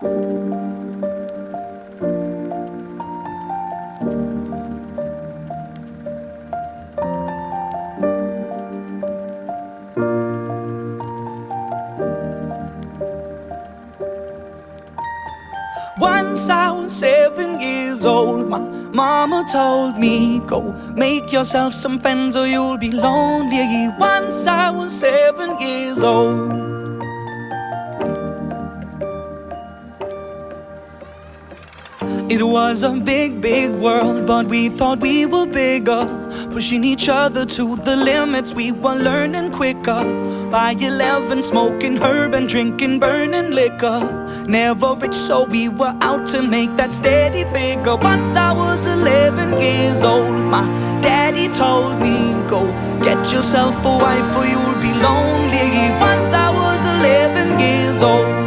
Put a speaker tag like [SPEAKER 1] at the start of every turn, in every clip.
[SPEAKER 1] Once I was seven years old, my mama told me, Go make yourself some friends or you'll be lonely. Once I was seven years old. It was a big, big world, but we thought we were bigger. Pushing each other to the limits, we were learning quicker. By 11, smoking herb and drinking burning liquor. Never rich, so we were out to make that steady figure. Once I was 11 years old, my daddy told me, Go get yourself a wife or you'll be lonely. Once I was 11 years old.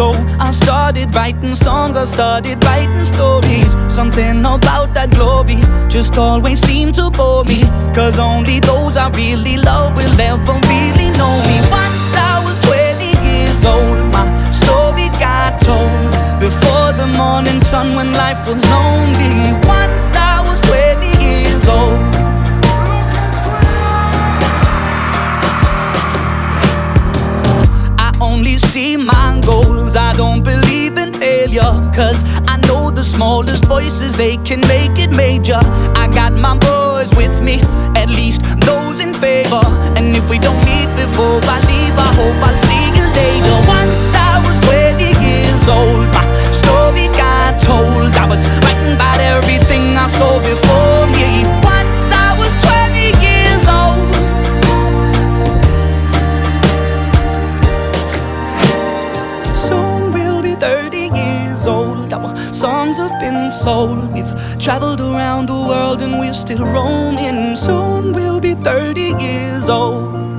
[SPEAKER 1] So I started writing songs, I started writing stories. Something about that glory just always seemed to bore me. Cause only those I really love will ever really know me. Once I was 20 years old, my story got told. Before the morning sun when life was lonely. Once I was 20 years old goals I don't believe in failure Cause I know the smallest voices, they can make it major. I got my boys with me, at least those in favor. And if we don't meet before I leave, I hope I'll see you later. Once I was 20 years old, songs have been sold We've traveled around the world and we're still roaming. Soon we'll be 30 years old.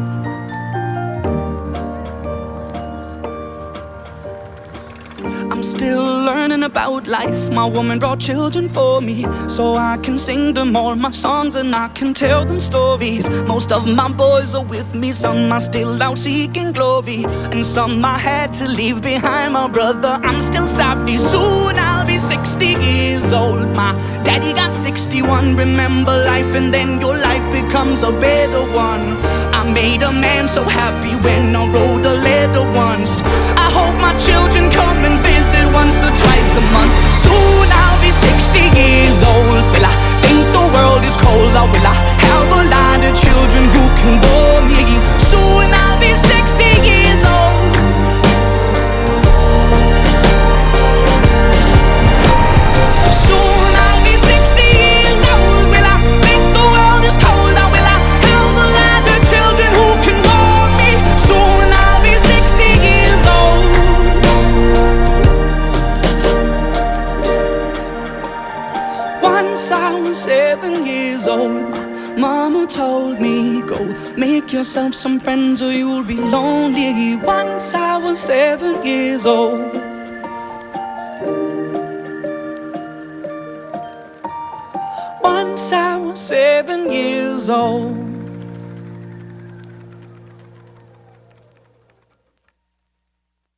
[SPEAKER 1] I'm still learning about life. My woman brought children for me So I can sing them all my songs And I can tell them stories. Most of my boys are with me Some are still out seeking glory And some I had to leave behind. My brother, I'm still sorry 61 Remember life and then your life becomes a better one. I made a man so happy when I wrote a letter once. I hope my children come and visit I was seven years old. Mama told me Go make yourself some friends or you'll be lonely Once I was seven years old. Once I was seven years old